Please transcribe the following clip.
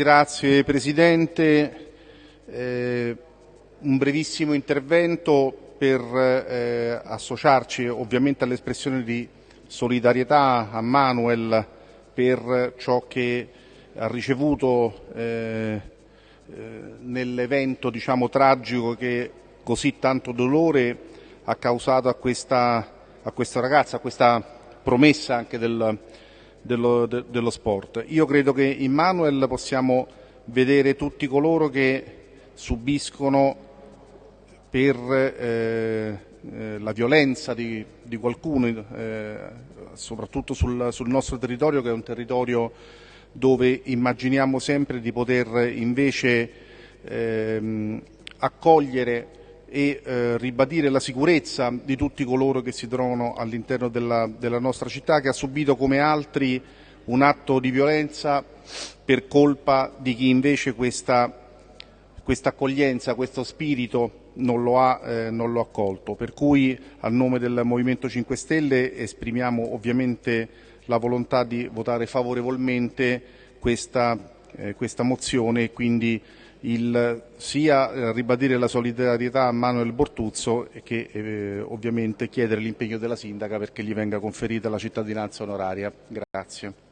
Grazie Presidente. Eh, un brevissimo intervento per eh, associarci ovviamente all'espressione di solidarietà a Manuel per ciò che ha ricevuto eh, eh, nell'evento diciamo, tragico che così tanto dolore ha causato a questa, a questa ragazza, a questa promessa anche del, dello, de, dello sport. Io credo che in Manuel possiamo vedere tutti coloro che subiscono per eh, eh, la violenza di, di qualcuno, eh, soprattutto sul, sul, nostro territorio che è un territorio dove immaginiamo sempre di poter invece ehm, accogliere e eh, ribadire la sicurezza di tutti coloro che si trovano all'interno della, della nostra città, che ha subito come altri un atto di violenza per colpa di chi invece questa, questa accoglienza, questo spirito non lo, ha, eh, non lo ha accolto. Per cui a nome del Movimento 5 Stelle esprimiamo ovviamente la volontà di votare favorevolmente questa, eh, questa mozione e quindi il, sia eh, ribadire la solidarietà a Manuel Bortuzzo che eh, ovviamente chiedere l'impegno della Sindaca perché gli venga conferita la cittadinanza onoraria. Grazie.